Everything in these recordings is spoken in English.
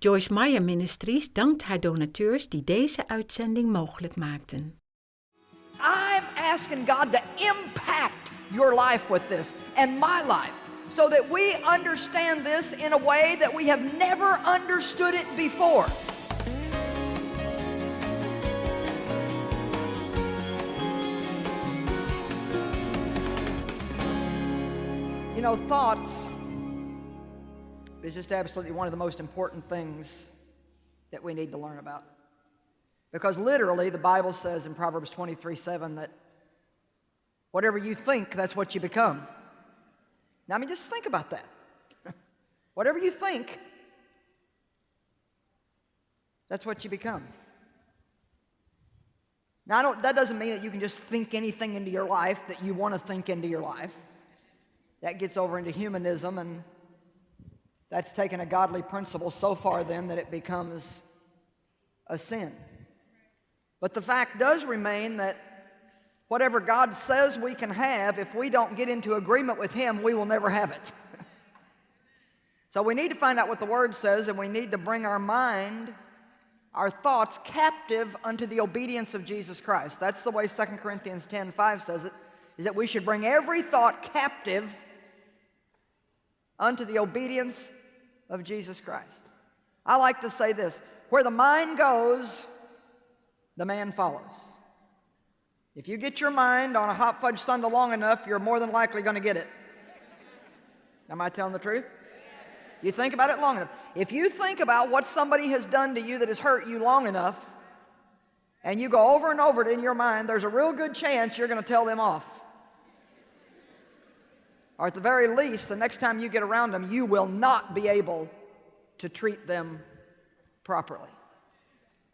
Joyce Meyer Ministries dankt haar donateurs die deze uitzending mogelijk maakten. I'm asking God to impact your life with this and my life so that we understand this in a way that we have never understood it before. You know, thoughts is just absolutely one of the most important things that we need to learn about. Because literally, the Bible says in Proverbs 23 7 that whatever you think, that's what you become. Now, I mean, just think about that. whatever you think, that's what you become. Now, that doesn't mean that you can just think anything into your life that you want to think into your life. That gets over into humanism, and that's taken a godly principle so far then that it becomes a sin. But the fact does remain that whatever God says we can have, if we don't get into agreement with Him, we will never have it. so we need to find out what the Word says, and we need to bring our mind, our thoughts, captive unto the obedience of Jesus Christ. That's the way 2 Corinthians 10 5 says it, is that we should bring every thought captive unto the obedience of Jesus Christ. I like to say this where the mind goes, the man follows. If you get your mind on a hot fudge sundae long enough, you're more than likely going to get it. Am I telling the truth? You think about it long enough. If you think about what somebody has done to you that has hurt you long enough, and you go over and over it in your mind, there's a real good chance you're going to tell them off. Or at the very least, the next time you get around them, you will not be able to treat them properly.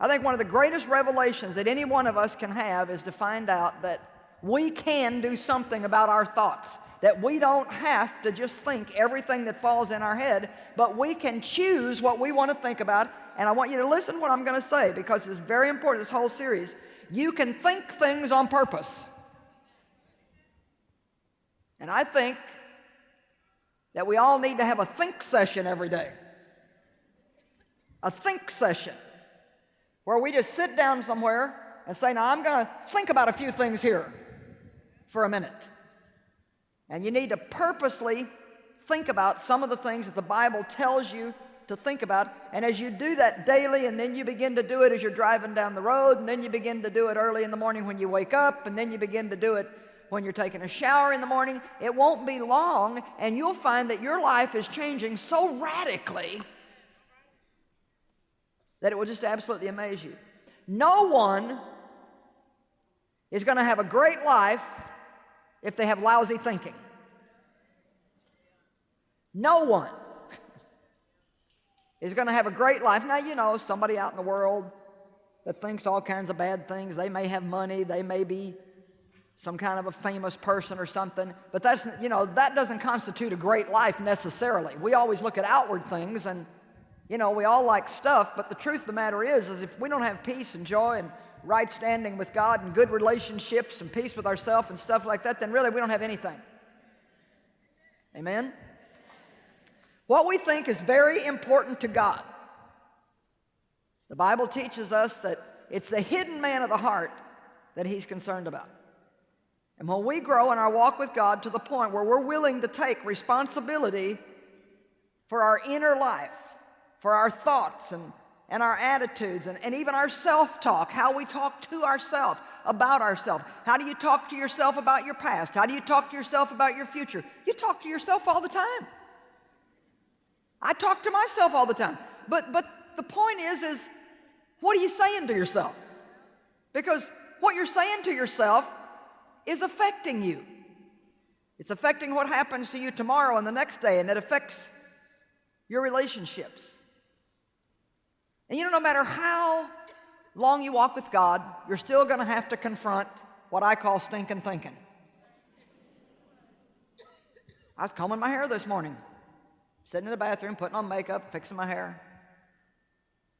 I think one of the greatest revelations that any one of us can have is to find out that we can do something about our thoughts. That we don't have to just think everything that falls in our head, but we can choose what we want to think about. And I want you to listen to what I'm going to say because it's very important, this whole series. You can think things on purpose. And I think that we all need to have a think session every day. A think session where we just sit down somewhere and say, Now I'm going to think about a few things here for a minute. And you need to purposely think about some of the things that the Bible tells you to think about. And as you do that daily, and then you begin to do it as you're driving down the road, and then you begin to do it early in the morning when you wake up, and then you begin to do it when you're taking a shower in the morning, it won't be long, and you'll find that your life is changing so radically that it will just absolutely amaze you. No one is going to have a great life if they have lousy thinking. No one is going to have a great life. Now, you know, somebody out in the world that thinks all kinds of bad things, they may have money, they may be some kind of a famous person or something. But that's, you know, that doesn't constitute a great life necessarily. We always look at outward things and, you know, we all like stuff, but the truth of the matter is, is if we don't have peace and joy and right standing with God and good relationships and peace with ourselves and stuff like that, then really we don't have anything. Amen? What we think is very important to God. The Bible teaches us that it's the hidden man of the heart that He's concerned about. And when we grow in our walk with God to the point where we're willing to take responsibility for our inner life, for our thoughts and, and our attitudes, and, and even our self talk, how we talk to ourselves, about ourselves. How do you talk to yourself about your past? How do you talk to yourself about your future? You talk to yourself all the time. I talk to myself all the time. But, but the point is, is what are you saying to yourself? Because what you're saying to yourself is affecting you. It's affecting what happens to you tomorrow and the next day, and it affects your relationships. And you know, no matter how long you walk with God, you're still going to have to confront what I call stinking thinking. I was combing my hair this morning, sitting in the bathroom, putting on makeup, fixing my hair.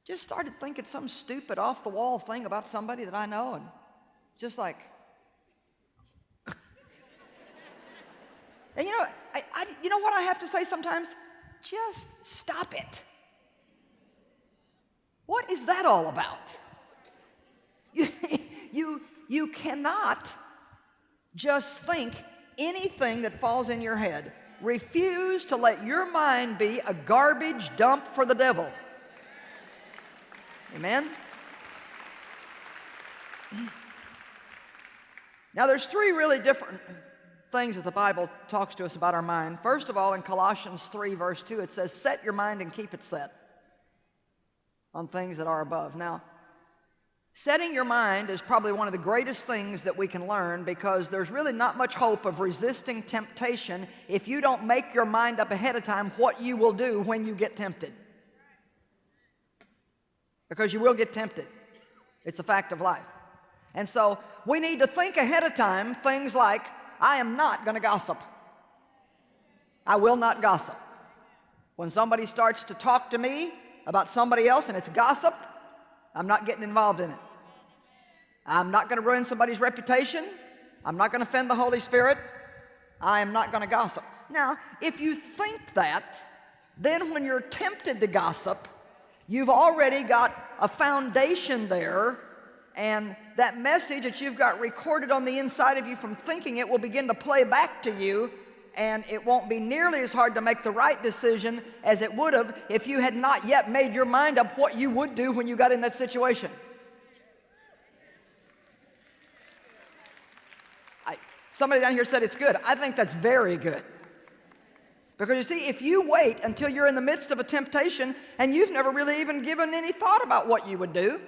Just started thinking some stupid off the wall thing about somebody that I know, and just like, And you know, I, I, you know what I have to say sometimes? Just stop it. What is that all about? You, you, you cannot just think anything that falls in your head. Refuse to let your mind be a garbage dump for the devil. Amen? Now, there's three really different things that the Bible talks to us about our mind. First of all, in Colossians 3, verse 2, it says, Set your mind and keep it set on things that are above. Now, setting your mind is probably one of the greatest things that we can learn because there's really not much hope of resisting temptation if you don't make your mind up ahead of time what you will do when you get tempted. Because you will get tempted. It's a fact of life. And so we need to think ahead of time things like, I am not going to gossip. I will not gossip. When somebody starts to talk to me about somebody else and it's gossip, I'm not getting involved in it. I'm not going to ruin somebody's reputation. I'm not going to offend the Holy Spirit. I am not going to gossip. Now, if you think that, then when you're tempted to gossip, you've already got a foundation there and that message that you've got recorded on the inside of you from thinking it will begin to play back to you and it won't be nearly as hard to make the right decision as it would have if you had not yet made your mind up what you would do when you got in that situation. I, somebody down here said it's good. I think that's very good. Because you see, if you wait until you're in the midst of a temptation and you've never really even given any thought about what you would do,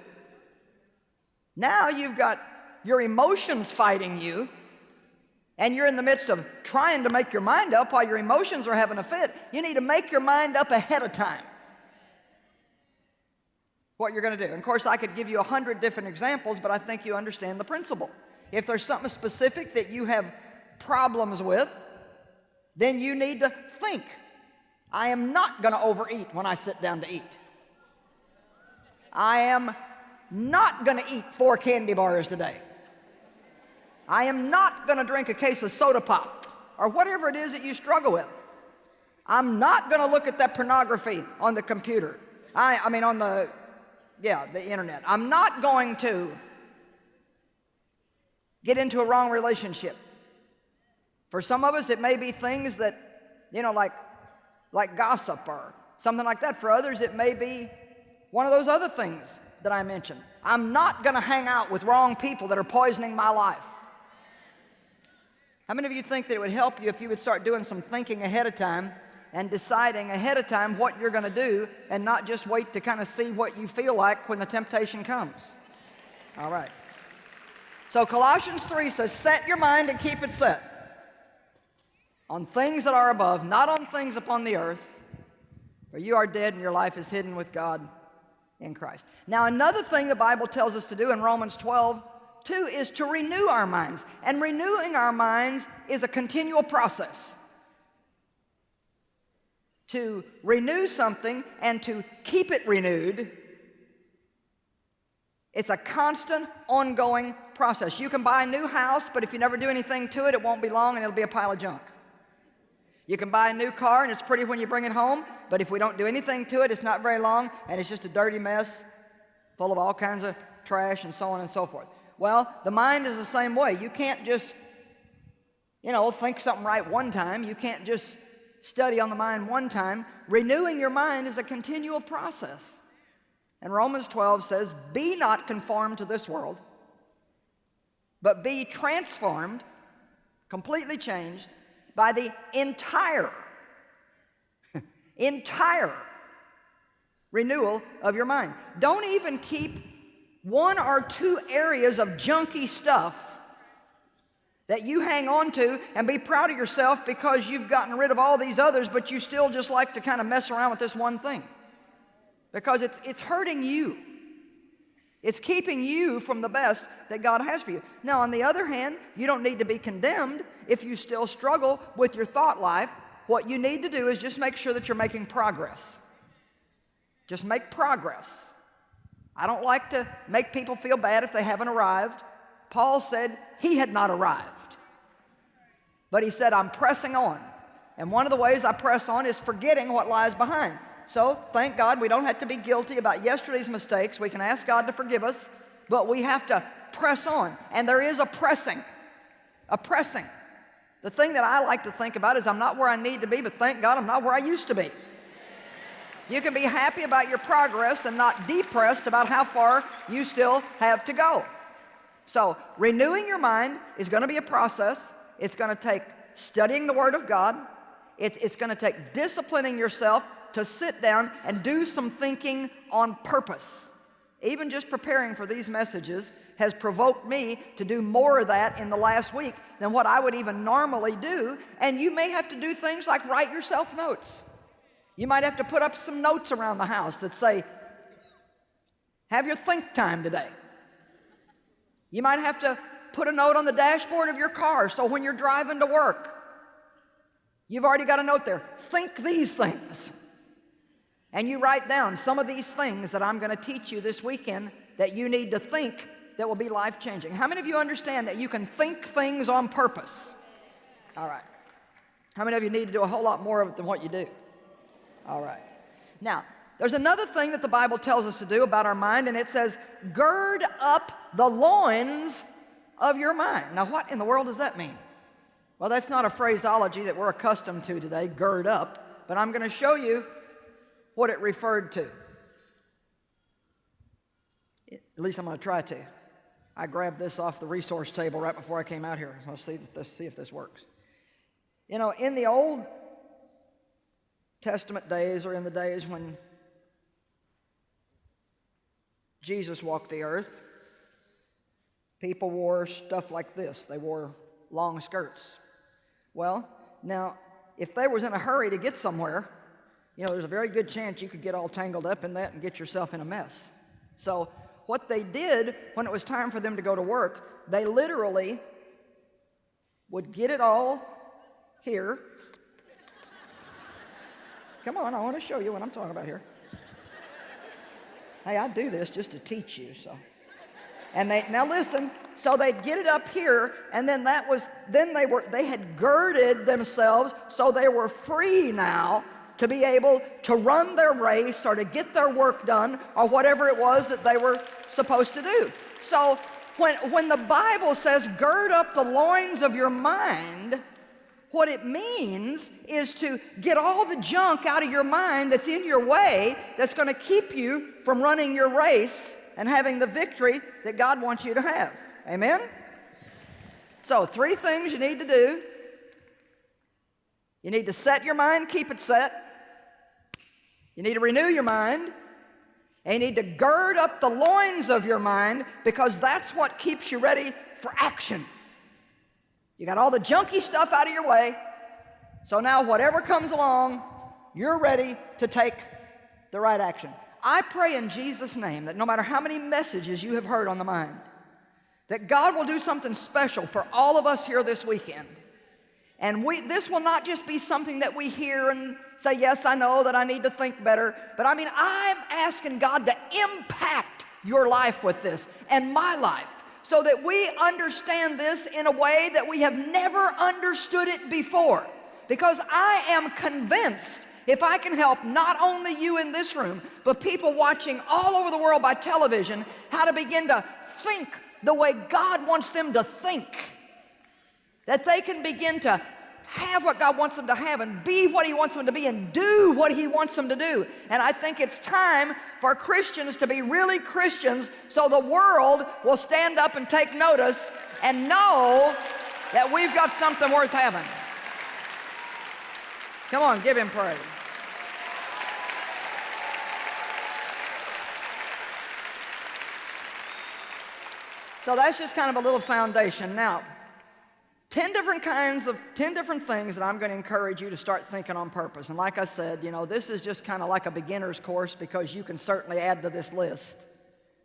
now you've got your emotions fighting you, and you're in the midst of trying to make your mind up while your emotions are having a fit. You need to make your mind up ahead of time what you're going to do. And of course, I could give you a hundred different examples, but I think you understand the principle. If there's something specific that you have problems with, then you need to think. I am not going to overeat when I sit down to eat. I am not going to eat four candy bars today. I am not going to drink a case of soda pop or whatever it is that you struggle with. I'm not going to look at that pornography on the computer. I, I mean, on the, yeah, the internet. I'm not going to get into a wrong relationship. For some of us, it may be things that, you know, like, like gossip or something like that. For others, it may be one of those other things that I mentioned. I'm not going to hang out with wrong people that are poisoning my life. How many of you think that it would help you if you would start doing some thinking ahead of time and deciding ahead of time what you're going to do and not just wait to kind of see what you feel like when the temptation comes? All right. So Colossians 3 says, set your mind and keep it set on things that are above, not on things upon the earth, for you are dead and your life is hidden with God in Christ. Now, another thing the Bible tells us to do in Romans 12, 2 is to renew our minds. And renewing our minds is a continual process. To renew something and to keep it renewed, it's a constant, ongoing process. You can buy a new house, but if you never do anything to it, it won't be long and it'll be a pile of junk. You can buy a new car and it's pretty when you bring it home, but if we don't do anything to it, it's not very long and it's just a dirty mess full of all kinds of trash and so on and so forth. Well, the mind is the same way. You can't just, you know, think something right one time. You can't just study on the mind one time. Renewing your mind is a continual process. And Romans 12 says, Be not conformed to this world, but be transformed, completely changed by the entire, entire renewal of your mind. Don't even keep one or two areas of junky stuff that you hang on to and be proud of yourself because you've gotten rid of all these others, but you still just like to kind of mess around with this one thing because it's, it's hurting you. It's keeping you from the best that God has for you. Now, on the other hand, you don't need to be condemned if you still struggle with your thought life. What you need to do is just make sure that you're making progress. Just make progress. I don't like to make people feel bad if they haven't arrived. Paul said he had not arrived. But he said, I'm pressing on. And one of the ways I press on is forgetting what lies behind. So thank God we don't have to be guilty about yesterday's mistakes. We can ask God to forgive us, but we have to press on. And there is a pressing, a pressing. The thing that I like to think about is I'm not where I need to be, but thank God I'm not where I used to be. You can be happy about your progress and not depressed about how far you still have to go. So renewing your mind is going to be a process. It's going to take studying the Word of God. It, it's going to take disciplining yourself to sit down and do some thinking on purpose. Even just preparing for these messages has provoked me to do more of that in the last week than what I would even normally do. And you may have to do things like write yourself notes. You might have to put up some notes around the house that say, have your think time today. You might have to put a note on the dashboard of your car so when you're driving to work, you've already got a note there. Think these things. And you write down some of these things that I'm going to teach you this weekend that you need to think that will be life changing. How many of you understand that you can think things on purpose? All right. How many of you need to do a whole lot more of it than what you do? All right. Now, there's another thing that the Bible tells us to do about our mind, and it says, gird up the loins of your mind. Now, what in the world does that mean? Well, that's not a phraseology that we're accustomed to today, gird up, but I'm going to show you what it referred to. At least I'm going to try to. I grabbed this off the resource table right before I came out here. Let's see, let's see if this works. You know, in the Old Testament days or in the days when Jesus walked the earth, people wore stuff like this. They wore long skirts. Well, now, if they was in a hurry to get somewhere, you know, there's a very good chance you could get all tangled up in that and get yourself in a mess. So what they did when it was time for them to go to work, they literally would get it all here. Come on, I want to show you what I'm talking about here. Hey, I do this just to teach you, so. And they, now listen, so they'd get it up here, and then that was, then they were, they had girded themselves, so they were free now to be able to run their race or to get their work done or whatever it was that they were supposed to do. So when, when the Bible says gird up the loins of your mind, what it means is to get all the junk out of your mind that's in your way that's going to keep you from running your race and having the victory that God wants you to have. Amen? So three things you need to do. You need to set your mind, keep it set. You need to renew your mind. And you need to gird up the loins of your mind because that's what keeps you ready for action. You got all the junky stuff out of your way. So now whatever comes along, you're ready to take the right action. I pray in Jesus' name that no matter how many messages you have heard on the mind, that God will do something special for all of us here this weekend. And we, this will not just be something that we hear and say, yes, I know that I need to think better. But I mean, I'm asking God to impact your life with this and my life so that we understand this in a way that we have never understood it before. Because I am convinced if I can help not only you in this room, but people watching all over the world by television, how to begin to think the way God wants them to think, that they can begin to have what God wants them to have and be what He wants them to be and do what He wants them to do. And I think it's time for Christians to be really Christians so the world will stand up and take notice and know that we've got something worth having. Come on, give Him praise. So that's just kind of a little foundation. Now, 10 different kinds of 10 different things that I'm going to encourage you to start thinking on purpose. And like I said, you know, this is just kind of like a beginner's course because you can certainly add to this list.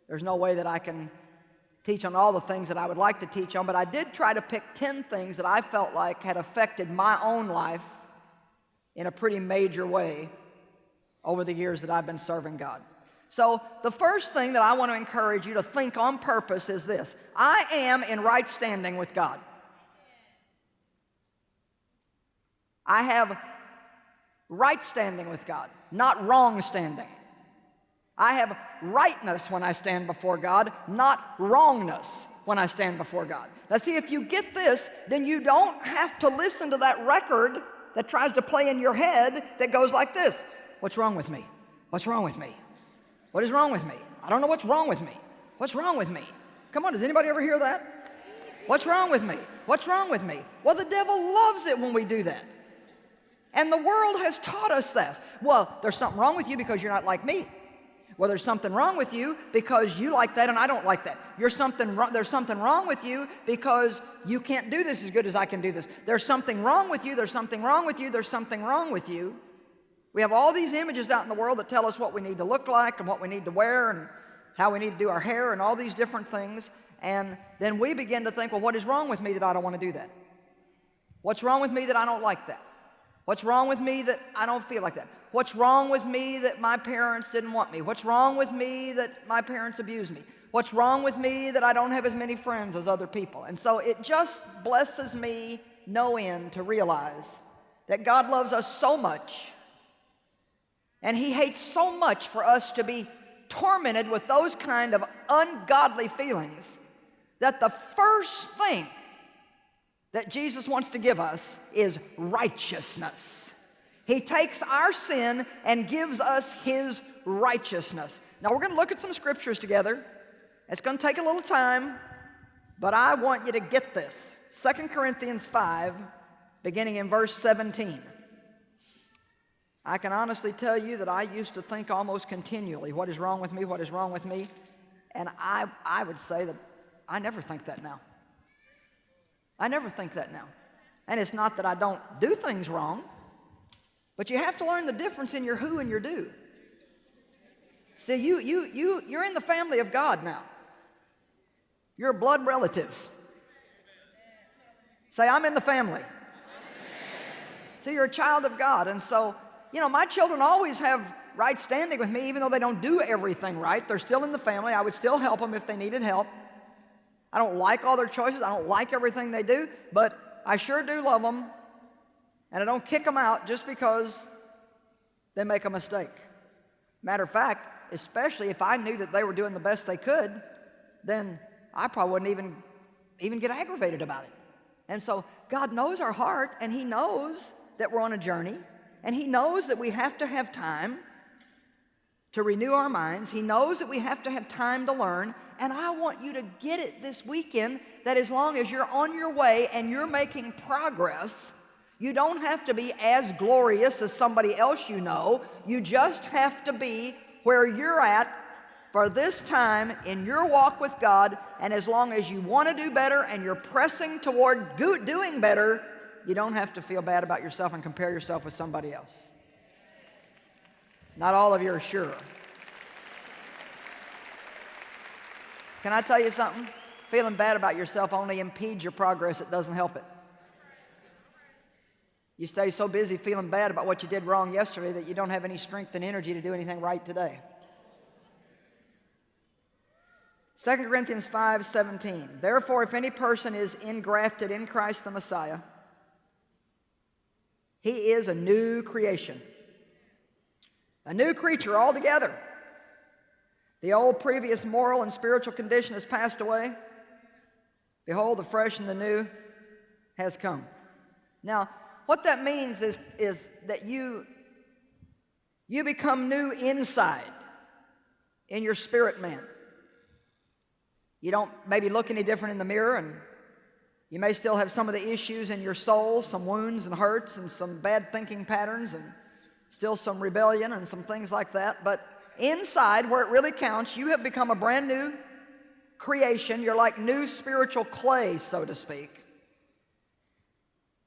There's no way that I can teach on all the things that I would like to teach on, but I did try to pick 10 things that I felt like had affected my own life in a pretty major way over the years that I've been serving God. So the first thing that I want to encourage you to think on purpose is this. I am in right standing with God. I have right standing with God. not wrong standing. I have rightness when I stand before God, not wrongness when I stand before God. Now, see, if you get this, then you don't have to listen to that record that tries to play in your head that goes like this What's wrong with me? What's wrong with me? What is wrong with me? I don't know what's wrong with me. What's wrong with me? Come on, does anybody ever hear that? What's wrong with me? What's wrong with me? Well, the devil loves it when we do that. And the world has taught us this. Well, there's something wrong with you because you're not like me. Well, there's something wrong with you because you like that and I don't like that. You're something, there's something wrong with you because you can't do this as good as I can do this. There's something wrong with you, there's something wrong with you, there's something wrong with you. We have all these images out in the world that tell us what we need to look like and what we need to wear and how we need to do our hair and all these different things. And then we begin to think, well, what is wrong with me that I don't want to do that? What's wrong with me that I don't like that? What's wrong with me that I don't feel like that? What's wrong with me that my parents didn't want me? What's wrong with me that my parents abused me? What's wrong with me that I don't have as many friends as other people? And so it just blesses me no end to realize that God loves us so much and He hates so much for us to be tormented with those kind of ungodly feelings that the first thing that Jesus wants to give us is righteousness. He takes our sin and gives us His righteousness. Now we're going to look at some scriptures together. It's going to take a little time, but I want you to get this. 2 Corinthians 5, beginning in verse 17. I can honestly tell you that I used to think almost continually, what is wrong with me, what is wrong with me? And I, I would say that I never think that now. I never think that now. And it's not that I don't do things wrong, but you have to learn the difference in your who and your do. See, you, you, you, you're in the family of God now. You're a blood relative. Say, I'm in the family. See, you're a child of God. And so, you know, my children always have right standing with me, even though they don't do everything right. They're still in the family. I would still help them if they needed help. I don't like all their choices. I don't like everything they do, but I sure do love them and I don't kick them out just because they make a mistake. Matter of fact, especially if I knew that they were doing the best they could, then I probably wouldn't even, even get aggravated about it. And so God knows our heart, and He knows that we're on a journey, and He knows that we have to have time to renew our minds. He knows that we have to have time to learn. And I want you to get it this weekend that as long as you're on your way and you're making progress, you don't have to be as glorious as somebody else you know. You just have to be where you're at for this time in your walk with God. And as long as you want to do better and you're pressing toward do doing better, you don't have to feel bad about yourself and compare yourself with somebody else. Not all of you are sure. Can I tell you something? Feeling bad about yourself only impedes your progress, it doesn't help it. You stay so busy feeling bad about what you did wrong yesterday that you don't have any strength and energy to do anything right today. 2 Corinthians 5 17. Therefore, if any person is engrafted in Christ the Messiah, he is a new creation, a new creature altogether. The old previous moral and spiritual condition has passed away. Behold, the fresh and the new has come. Now, what that means is, is that you, you become new inside in your spirit man. You don't maybe look any different in the mirror, and you may still have some of the issues in your soul, some wounds and hurts, and some bad thinking patterns, and still some rebellion and some things like that. But inside, where it really counts, you have become a brand new creation. You're like new spiritual clay, so to speak.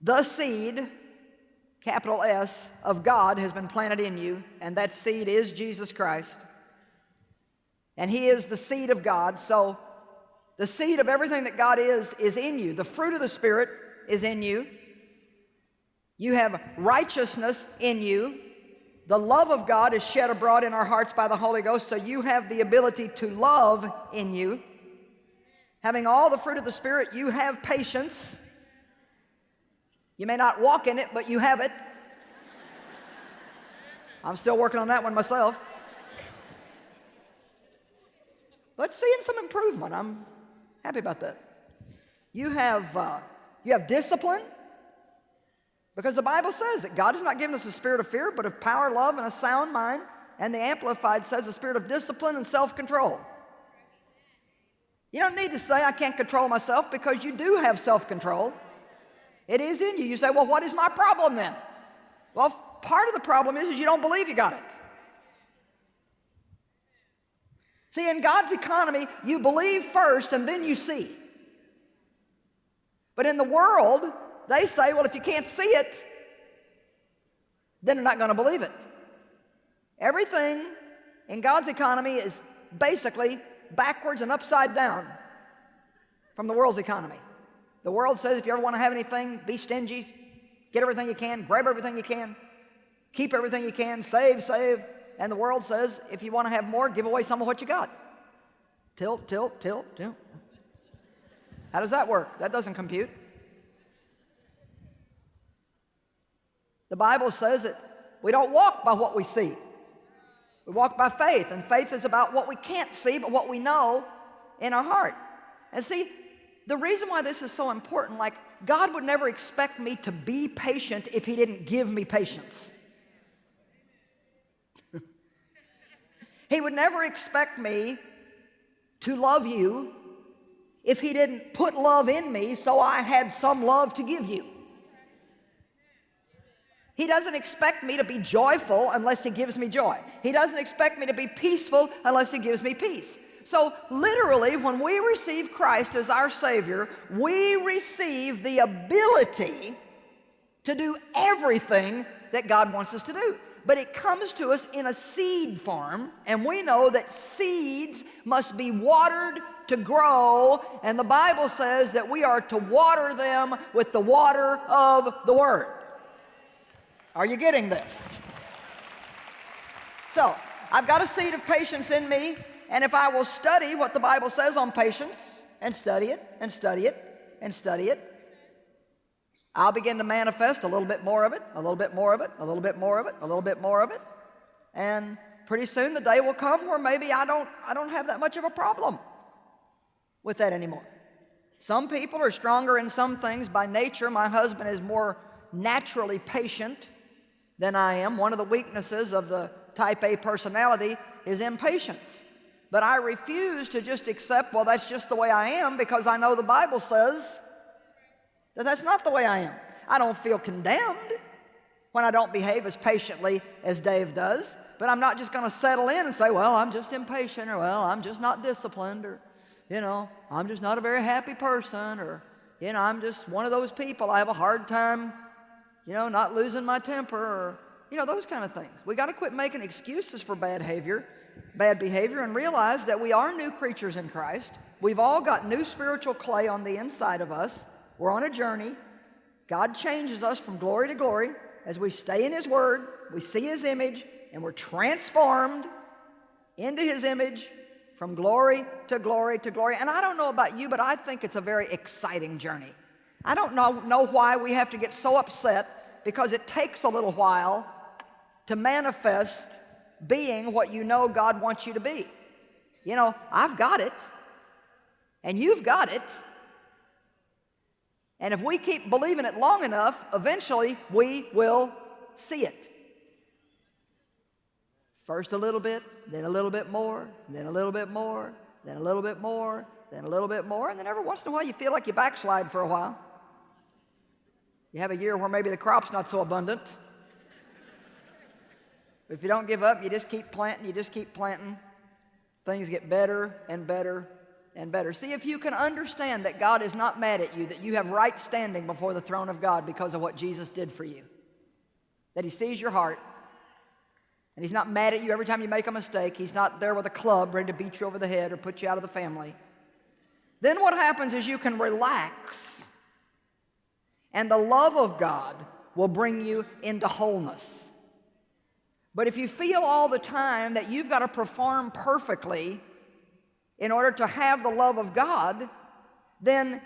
The seed, capital S, of God has been planted in you, and that seed is Jesus Christ. And He is the seed of God. So the seed of everything that God is, is in you. The fruit of the Spirit is in you. You have righteousness in you. The love of God is shed abroad in our hearts by the Holy Ghost, so you have the ability to love in you. Having all the fruit of the Spirit, you have patience. You may not walk in it, but you have it. I'm still working on that one myself. But seeing some improvement. I'm happy about that. You have, uh, you have discipline because the Bible says that God has not given us a spirit of fear, but of power, love, and a sound mind. And the Amplified says a spirit of discipline and self control. You don't need to say, I can't control myself because you do have self control. It is in you. You say, Well, what is my problem then? Well, part of the problem is, is you don't believe you got it. See, in God's economy, you believe first and then you see. But in the world, they say, well, if you can't see it, then they're not going to believe it. Everything in God's economy is basically backwards and upside down from the world's economy. The world says if you ever want to have anything, be stingy, get everything you can, grab everything you can, keep everything you can, save, save. And the world says, if you want to have more, give away some of what you got. Tilt, tilt, tilt, tilt. How does that work? That doesn't compute. The Bible says that we don't walk by what we see. We walk by faith, and faith is about what we can't see, but what we know in our heart. And see, the reason why this is so important, like God would never expect me to be patient if He didn't give me patience. He would never expect me to love you if He didn't put love in me so I had some love to give you. He doesn't expect me to be joyful unless He gives me joy. He doesn't expect me to be peaceful unless He gives me peace. So, literally, when we receive Christ as our Savior, we receive the ability to do everything that God wants us to do but it comes to us in a seed form, and we know that seeds must be watered to grow, and the Bible says that we are to water them with the water of the Word. Are you getting this? So, I've got a seed of patience in me, and if I will study what the Bible says on patience, and study it, and study it, and study it, I'll begin to manifest a little bit more of it, a little bit more of it, a little bit more of it, a little bit more of it. And pretty soon the day will come where maybe I don't, I don't have that much of a problem with that anymore. Some people are stronger in some things. By nature, my husband is more naturally patient than I am. One of the weaknesses of the type A personality is impatience. But I refuse to just accept, well, that's just the way I am because I know the Bible says that that's not the way I am. I don't feel condemned when I don't behave as patiently as Dave does, but I'm not just going to settle in and say, well, I'm just impatient, or well, I'm just not disciplined, or, you know, I'm just not a very happy person, or, you know, I'm just one of those people. I have a hard time, you know, not losing my temper, or, you know, those kind of things. We got to quit making excuses for bad behavior, bad behavior, and realize that we are new creatures in Christ. We've all got new spiritual clay on the inside of us. We're on a journey. God changes us from glory to glory as we stay in His Word, we see His image, and we're transformed into His image from glory to glory to glory. And I don't know about you, but I think it's a very exciting journey. I don't know, know why we have to get so upset because it takes a little while to manifest being what you know God wants you to be. You know, I've got it, and you've got it, and if we keep believing it long enough, eventually we will see it. First a little bit, then a little bit more, then a little bit more, then a little bit more, then a little bit more, and then every once in a while you feel like you backslide for a while. You have a year where maybe the crop's not so abundant. But if you don't give up, you just keep planting, you just keep planting, things get better and better and better. See if you can understand that God is not mad at you, that you have right standing before the throne of God because of what Jesus did for you. That He sees your heart, and He's not mad at you every time you make a mistake. He's not there with a club ready to beat you over the head or put you out of the family. Then what happens is you can relax, and the love of God will bring you into wholeness. But if you feel all the time that you've got to perform perfectly, in order to have the love of God, then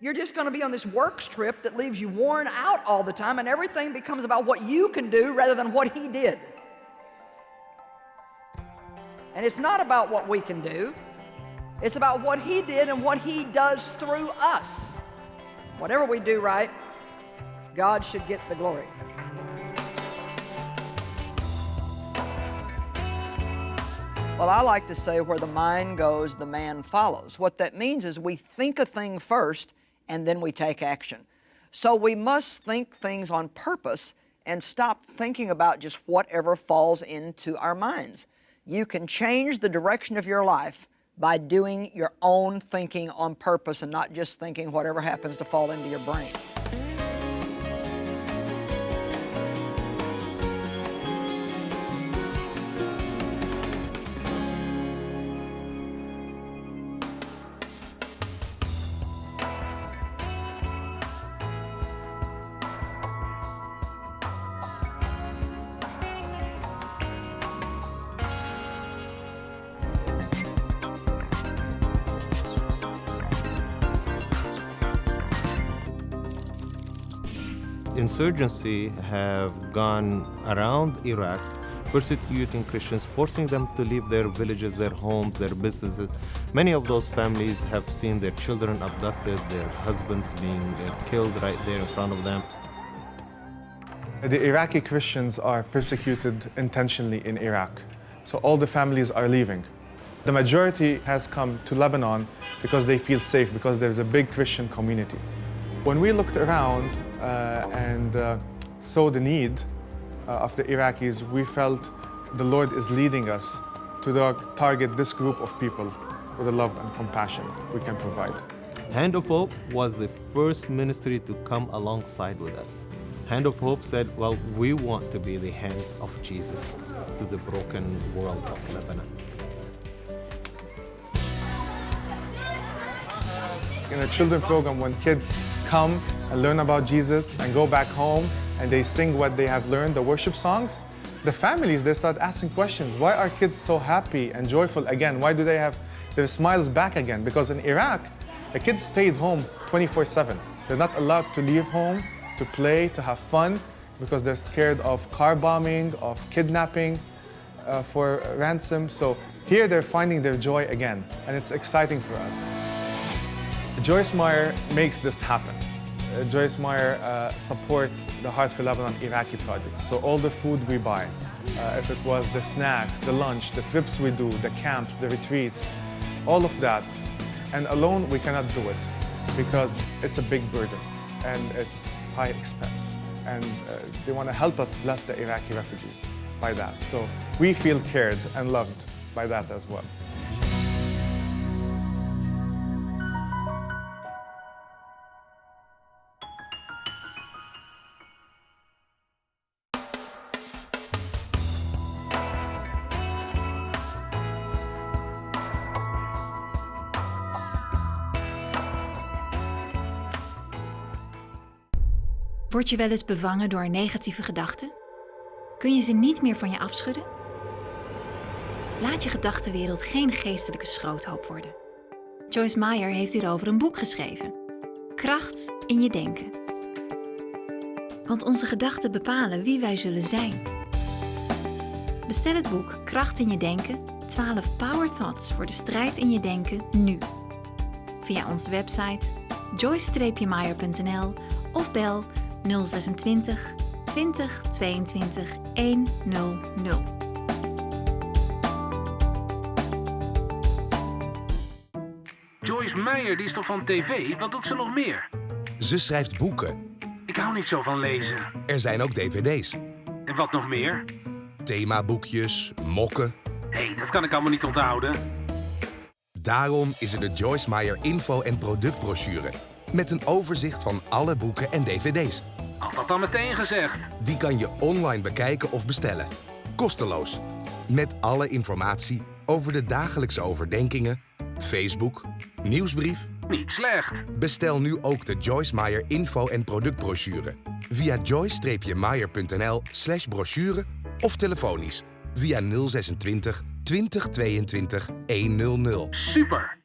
you're just going to be on this work trip that leaves you worn out all the time and everything becomes about what you can do rather than what he did. And it's not about what we can do, it's about what He did and what He does through us. Whatever we do right, God should get the glory. Well, I like to say where the mind goes, the man follows. What that means is we think a thing first and then we take action. So we must think things on purpose and stop thinking about just whatever falls into our minds. You can change the direction of your life by doing your own thinking on purpose and not just thinking whatever happens to fall into your brain. Insurgency have gone around Iraq persecuting Christians, forcing them to leave their villages, their homes, their businesses. Many of those families have seen their children abducted, their husbands being uh, killed right there in front of them. The Iraqi Christians are persecuted intentionally in Iraq, so all the families are leaving. The majority has come to Lebanon because they feel safe, because there's a big Christian community. When we looked around and uh, saw the need uh, of the Iraqis, we felt the Lord is leading us to target this group of people with the love and compassion we can provide. Hand of Hope was the first ministry to come alongside with us. Hand of Hope said, well, we want to be the hand of Jesus to the broken world of Lebanon. In a children program, when kids come and learn about Jesus and go back home and they sing what they have learned, the worship songs, the families, they start asking questions. Why are kids so happy and joyful again? Why do they have their smiles back again? Because in Iraq, the kids stayed home 24-7. They're not allowed to leave home, to play, to have fun, because they're scared of car bombing, of kidnapping uh, for ransom. So here they're finding their joy again, and it's exciting for us. Joyce Meyer makes this happen. Uh, Joyce Meyer uh, supports the Heart for Lebanon Iraqi project. So all the food we buy, uh, if it was the snacks, the lunch, the trips we do, the camps, the retreats, all of that. And alone we cannot do it because it's a big burden and it's high expense. And uh, they want to help us bless the Iraqi refugees by that. So we feel cared and loved by that as well. Word je wel eens bevangen door negatieve gedachten? Kun je ze niet meer van je afschudden? Laat je gedachtenwereld geen geestelijke schroothoop worden. Joyce Meyer heeft hierover een boek geschreven. Kracht in je denken. Want onze gedachten bepalen wie wij zullen zijn. Bestel het boek Kracht in je denken, 12 Power Thoughts voor de strijd in je denken nu. Via onze website joyce-meyer.nl of bel 026 20 22 100. Joyce Meyer, die is toch van tv? Wat doet ze nog meer? Ze schrijft boeken. Ik hou niet zo van lezen. Er zijn ook dvd's. En wat nog meer? Themaboekjes, mokken. Hé, hey, dat kan ik allemaal niet onthouden. Daarom is er de Joyce Meyer info- en productbrochure met een overzicht van alle boeken en dvd's. Had dat dan meteen gezegd? Die kan je online bekijken of bestellen. Kosteloos. Met alle informatie over de dagelijkse overdenkingen, Facebook, nieuwsbrief. Niet slecht. Bestel nu ook de Joyce Meyer info- en productbrochure via joyce-meyer.nl slash brochure of telefonisch via 026 2022 100. Super!